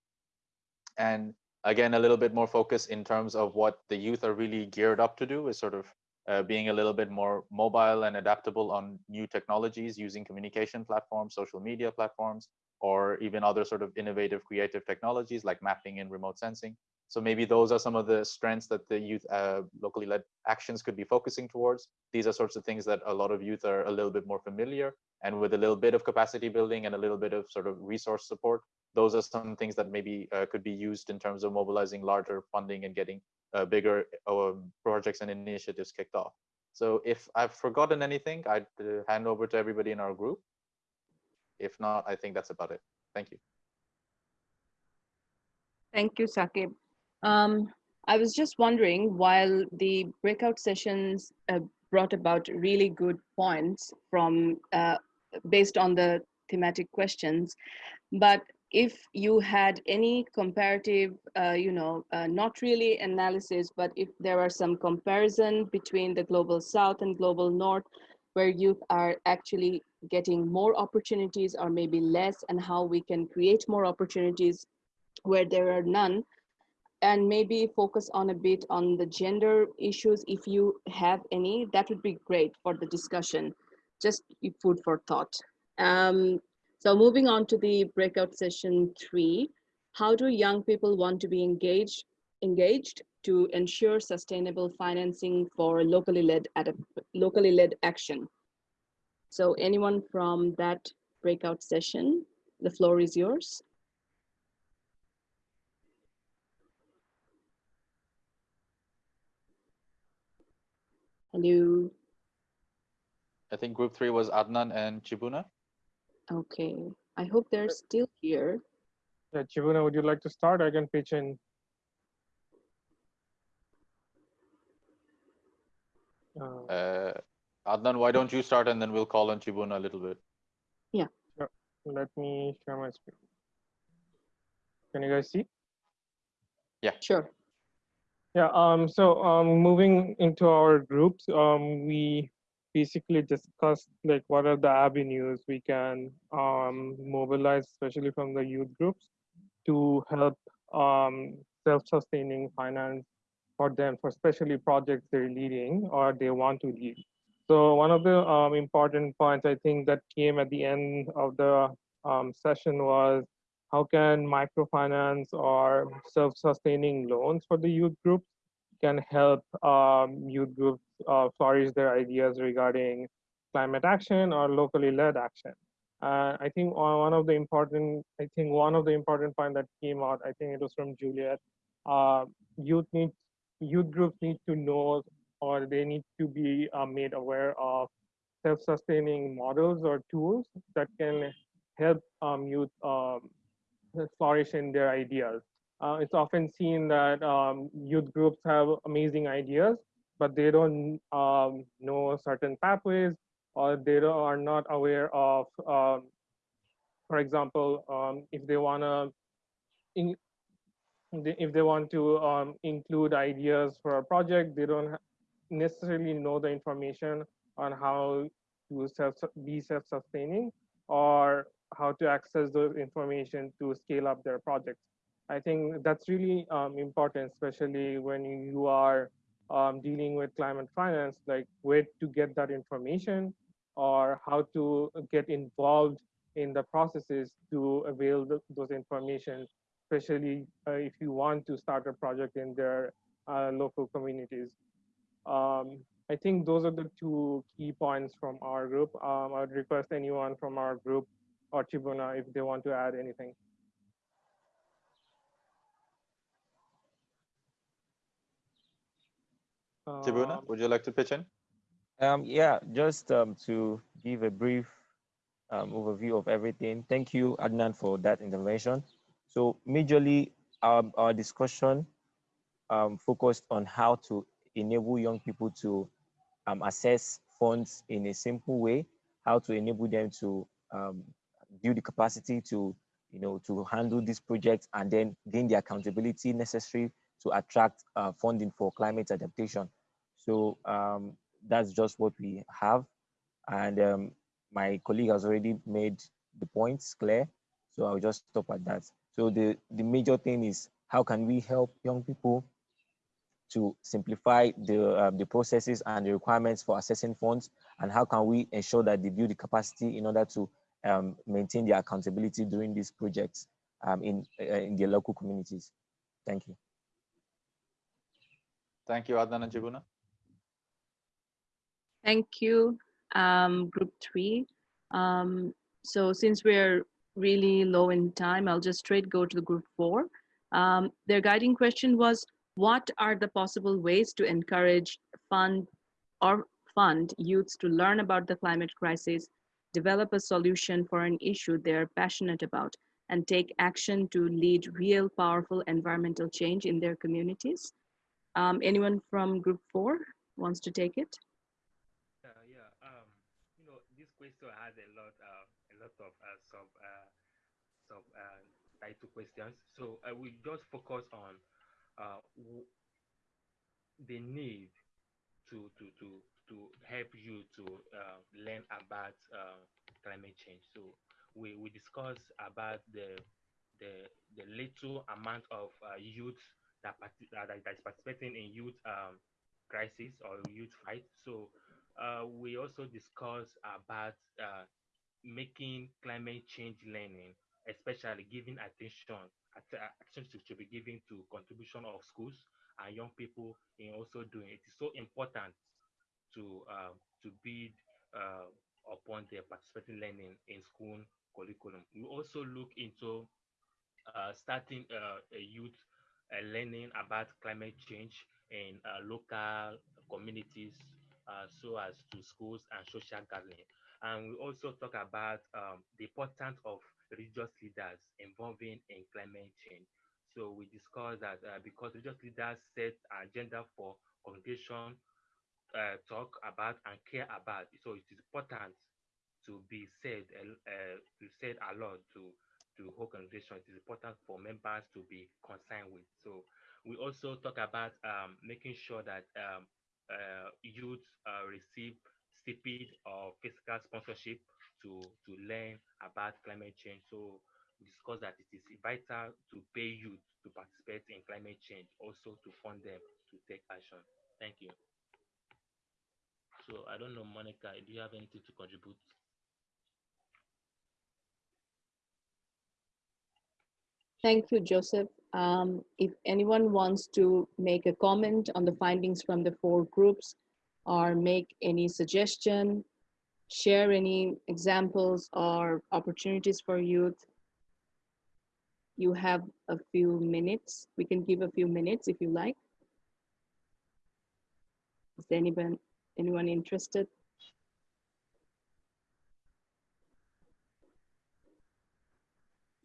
and again, a little bit more focus in terms of what the youth are really geared up to do is sort of uh, being a little bit more mobile and adaptable on new technologies using communication platforms, social media platforms, or even other sort of innovative creative technologies like mapping and remote sensing. So maybe those are some of the strengths that the youth uh, locally led actions could be focusing towards. These are sorts of things that a lot of youth are a little bit more familiar and with a little bit of capacity building and a little bit of sort of resource support, those are some things that maybe uh, could be used in terms of mobilizing larger funding and getting uh, bigger um, projects and initiatives kicked off. So if I've forgotten anything, I'd uh, hand over to everybody in our group. If not, I think that's about it. Thank you. Thank you, Sakib. Um, I was just wondering, while the breakout sessions uh, brought about really good points from uh, based on the thematic questions, but if you had any comparative, uh, you know, uh, not really analysis, but if there are some comparison between the global south and global north, where youth are actually getting more opportunities or maybe less, and how we can create more opportunities where there are none, and maybe focus on a bit on the gender issues if you have any, that would be great for the discussion. Just food for thought. Um, so moving on to the breakout session three, how do young people want to be engaged, engaged to ensure sustainable financing for locally led, locally led action? So anyone from that breakout session, the floor is yours. Hello. I think group three was Adnan and Chibuna. Okay, I hope they're still here. Yeah, Chibuna, would you like to start? I can pitch in. Uh, uh, Adnan, why don't you start and then we'll call on Chibuna a little bit. Yeah. Sure. Let me share my screen. Can you guys see? Yeah. Sure. Yeah, um, so um, moving into our groups, um, we basically discussed like what are the avenues we can um, mobilize, especially from the youth groups, to help um, self-sustaining finance for them, for especially projects they're leading or they want to lead. So one of the um, important points I think that came at the end of the um, session was how can microfinance or self-sustaining loans for the youth groups can help um, youth groups uh, flourish their ideas regarding climate action or locally led action. Uh, I think one of the important, I think one of the important point that came out, I think it was from Juliet, uh, youth need, youth groups need to know or they need to be uh, made aware of self-sustaining models or tools that can help um, youth um, flourish in their ideas. Uh, it's often seen that um, youth groups have amazing ideas, but they don't um, know certain pathways or they are not aware of, um, for example, um, if they want to if they want to include ideas for a project, they don't necessarily know the information on how to self be self-sustaining or how to access those information to scale up their projects. I think that's really um, important, especially when you are um, dealing with climate finance, like where to get that information or how to get involved in the processes to avail the, those information, especially uh, if you want to start a project in their uh, local communities. Um, I think those are the two key points from our group. Um, I would request anyone from our group or Chibuna if they want to add anything. Chibuna, Um, would you like to pitch in? Um, yeah, just um, to give a brief um, overview of everything. Thank you, Adnan, for that intervention. So majorly, um, our discussion um, focused on how to enable young people to um, assess funds in a simple way, how to enable them to um, build the capacity to, you know, to handle these projects and then gain the accountability necessary to attract uh, funding for climate adaptation. So um, that's just what we have. And um, my colleague has already made the points clear. So I'll just stop at that. So the, the major thing is how can we help young people to simplify the, uh, the processes and the requirements for assessing funds and how can we ensure that they build the capacity in order to um, maintain their accountability during these projects um, in, uh, in their local communities. Thank you. Thank you, Adnan and Chibuna. Thank you, um, group three. Um, so since we're really low in time, I'll just straight go to the group four. Um, their guiding question was, what are the possible ways to encourage fund or fund youths to learn about the climate crisis, develop a solution for an issue they're passionate about, and take action to lead real powerful environmental change in their communities? Um, anyone from group four wants to take it? Uh, yeah, um, you know, this question has a lot, uh, a lot of uh, sub, uh, sub uh, title questions. So I will just focus on uh, the need to to to to help you to uh, learn about uh, climate change. So we we discuss about the the the little amount of uh, youth that, that that is participating in youth um, crisis or youth fight. So uh, we also discuss about uh, making climate change learning, especially giving attention attention to, be given to contribution of schools and young people in also doing it. It's so important to uh, to build uh, upon their participating learning in school curriculum. We also look into uh, starting uh, a youth uh, learning about climate change in uh, local communities, so as to schools and social gathering. And we also talk about um, the importance of religious leaders involving in climate change. So we discussed that because religious leaders set agenda for congregation, uh, talk about and care about. So it is important to be said, uh, to said a lot to to whole congregation. It is important for members to be concerned with. So we also talk about um, making sure that um, uh, youth uh, receive stipend or physical sponsorship to to learn about climate change. So we discuss that it is vital to pay youth to participate in climate change, also to fund them to take action. Thank you. So I don't know, Monica, do you have anything to contribute? Thank you, Joseph. Um, if anyone wants to make a comment on the findings from the four groups or make any suggestion, share any examples or opportunities for youth, you have a few minutes. We can give a few minutes if you like. Is anyone, anyone interested?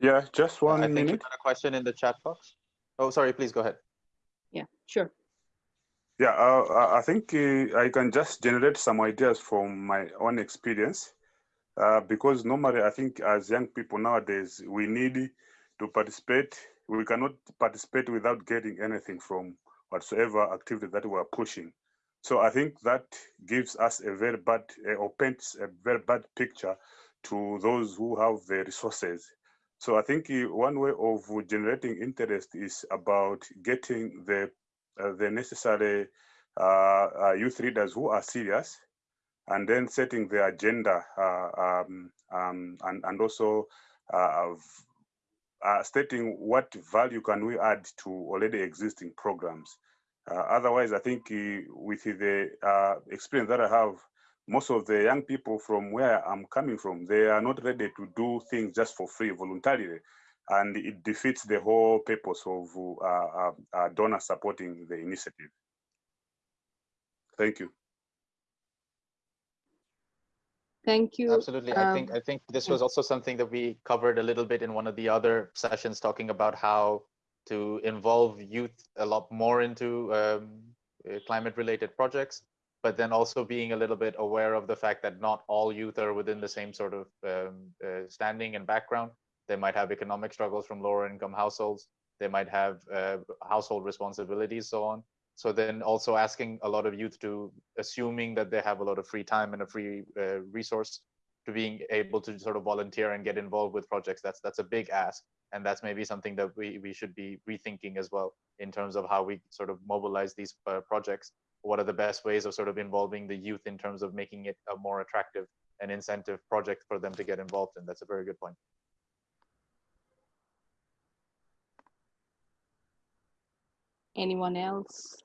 Yeah, just one I think minute. you got a question in the chat box. Oh, sorry, please go ahead. Yeah, sure. Yeah, uh, I- I think uh, I can just generate some ideas from my own experience. Uh, because normally, I think as young people nowadays, we need to participate. We cannot participate without getting anything from whatsoever activity that we are pushing. So I think that gives us a very bad, uh, or paints a very bad picture to those who have the resources. So I think uh, one way of generating interest is about getting the uh, the necessary uh, uh, youth leaders who are serious, and then setting the agenda uh, um, um, and and also uh, stating what value can we add to already existing programs. Uh, otherwise, I think uh, with the uh, experience that I have, most of the young people from where I'm coming from, they are not ready to do things just for free, voluntarily, and it defeats the whole purpose of uh, uh, uh, donor supporting the initiative. Thank you. Thank you. Absolutely. I think Um, I think this was also something that we covered a little bit in one of the other sessions, talking about how to involve youth a lot more into um, uh, climate-related projects, but then also being a little bit aware of the fact that not all youth are within the same sort of um, uh, standing and background. They might have economic struggles from lower income households. They might have uh, household responsibilities, so on. So then also asking a lot of youth to assuming that they have a lot of free time and a free uh, resource to being able to sort of volunteer and get involved with projects. That's that's a big ask, and that's maybe something that we we should be rethinking as well in terms of how we sort of mobilize these uh, projects. What are the best ways of sort of involving the youth in terms of making it a more attractive and incentive project for them to get involved in? That's a very good point. Anyone else?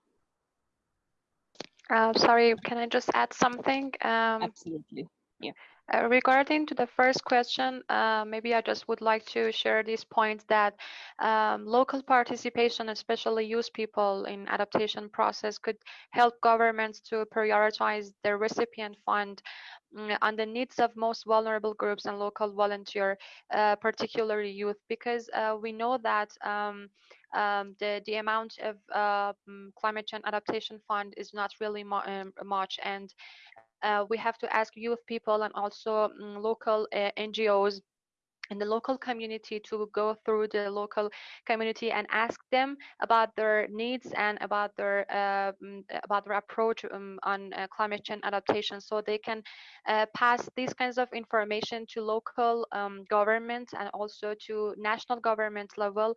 Uh, sorry, can I just add something? Um, Absolutely. Yeah. Uh, regarding to the first question, uh, maybe I just would like to share this point that um, local participation, especially youth people in adaptation process could help governments to prioritize their recipient fund mm, on the needs of most vulnerable groups and local volunteer, uh, particularly youth, because uh, we know that um, um, the, the amount of uh, mm, climate change adaptation fund is not really mu um, much and uh, we have to ask youth people and also mm, local uh, NGOs in the local community to go through the local community and ask them about their needs and about their uh, mm, about their approach um, on uh, climate change adaptation. So they can uh, pass these kinds of information to local um, governments and also to national government level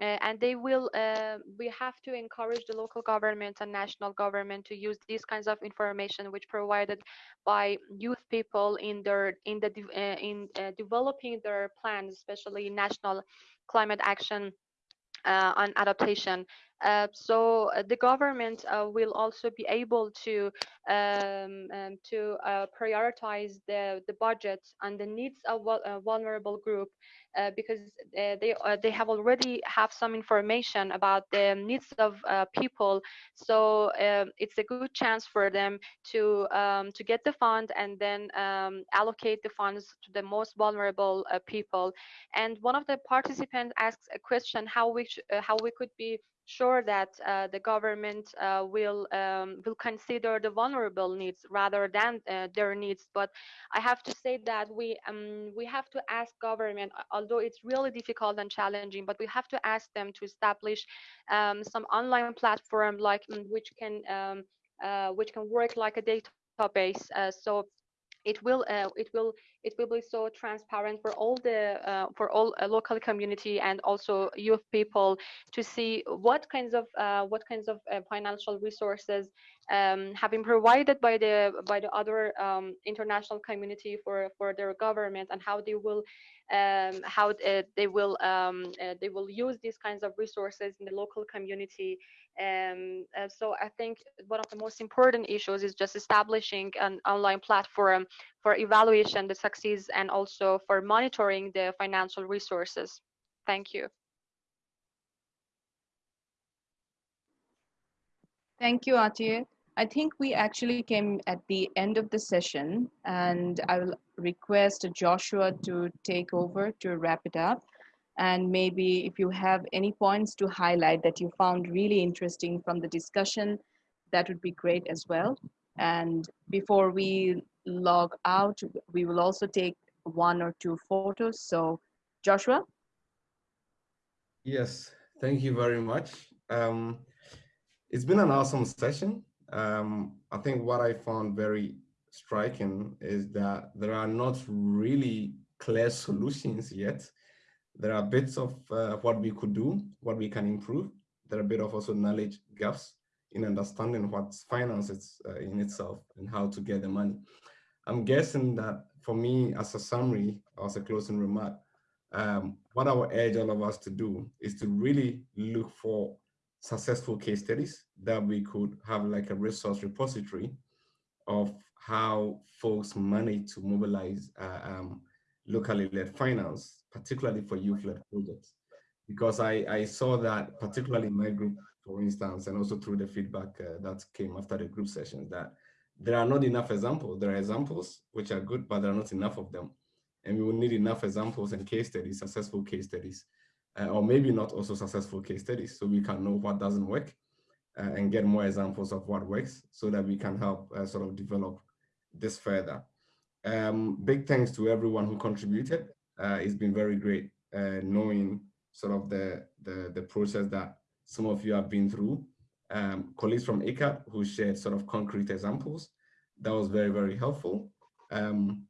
uh, and they will uh, we have to encourage the local government and national government to use these kinds of information which provided by youth people in their in the uh, in uh, developing their plans especially national climate action uh, on adaptation. Uh, so uh, the government uh, will also be able to um, um, to uh, prioritize the the budget and the needs of vul- vulnerable group uh, because uh, they uh, they have already have some information about the needs of uh, people. So um, it's a good chance for them to um, to get the fund and then um, allocate the funds to the most vulnerable uh, people. And one of the participants asks a question: how we uh, how we could be sure that uh, the government uh, will um, will consider the vulnerable needs rather than uh, their needs. But I have to say that we um, we have to ask government, although it's really difficult and challenging, but we have to ask them to establish um, some online platform like mm, which can um, uh, which can work like a database. Uh, so it will uh, it will it will be so transparent for all the uh, for all uh, local community and also youth people to see what kinds of uh, what kinds of uh, financial resources um, have been provided by the by the other um, international community for for their government and how they will um, how uh, they will um, they will use these kinds of resources in the local community. Um, uh, so I think one of the most important issues is just establishing an online platform for evaluation, the and also for monitoring the financial resources. Thank you. Thank you, Atiye. I think we actually came at the end of the session and I will request Joshua to take over to wrap it up and maybe if you have any points to highlight that you found really interesting from the discussion, that would be great as well. And before we log out, we will also take one or two photos. So Joshua? Yes, thank you very much. Um, it's been an awesome session. Um, I think what I found very striking is that there are not really clear solutions yet there are bits of uh, what we could do, what we can improve. There are a bit of also knowledge gaps in understanding what finance is uh, in itself and how to get the money. I'm guessing that for me, as a summary, as a closing remark, um, what I would urge all of us to do is to really look for successful case studies that we could have like a resource repository of how folks manage to mobilize uh, um, locally led finance, particularly for youth-led projects. Because I, I saw that, particularly in my group, for instance, and also through the feedback uh, that came after the group sessions, that there are not enough examples. There are examples which are good, but there are not enough of them. And we will need enough examples and case studies, successful case studies, uh, or maybe not also successful case studies, so we can know what doesn't work uh, and get more examples of what works so that we can help uh, sort of develop this further. Um, big thanks to everyone who contributed. Uh, it's been very great uh, knowing sort of the, the, the process that some of you have been through. Um, colleagues from ICAP who shared sort of concrete examples. That was very, very helpful. Um,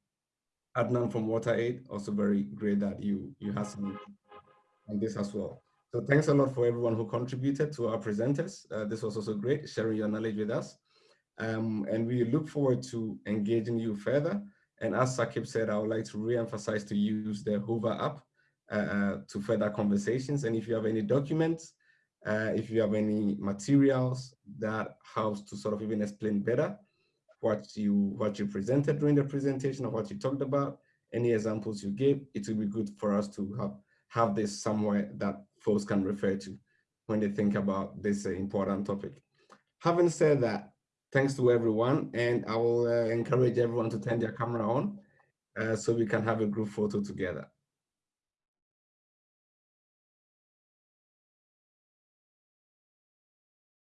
Adnan from WaterAid, also very great that you, you had some on this as well. So thanks a lot for everyone who contributed to our presenters. Uh, this was also great, sharing your knowledge with us. Um, and we look forward to engaging you further and as Sakib said, I would like to re-emphasize to use the Whova app uh, uh, to further conversations. And if you have any documents, uh, if you have any materials that helps to sort of even explain better what you what you presented during the presentation or what you talked about, any examples you gave, it will be good for us to have, have this somewhere that folks can refer to when they think about this uh, important topic. Having said that, thanks to everyone. And I will uh, encourage everyone to turn their camera on uh, so we can have a group photo together.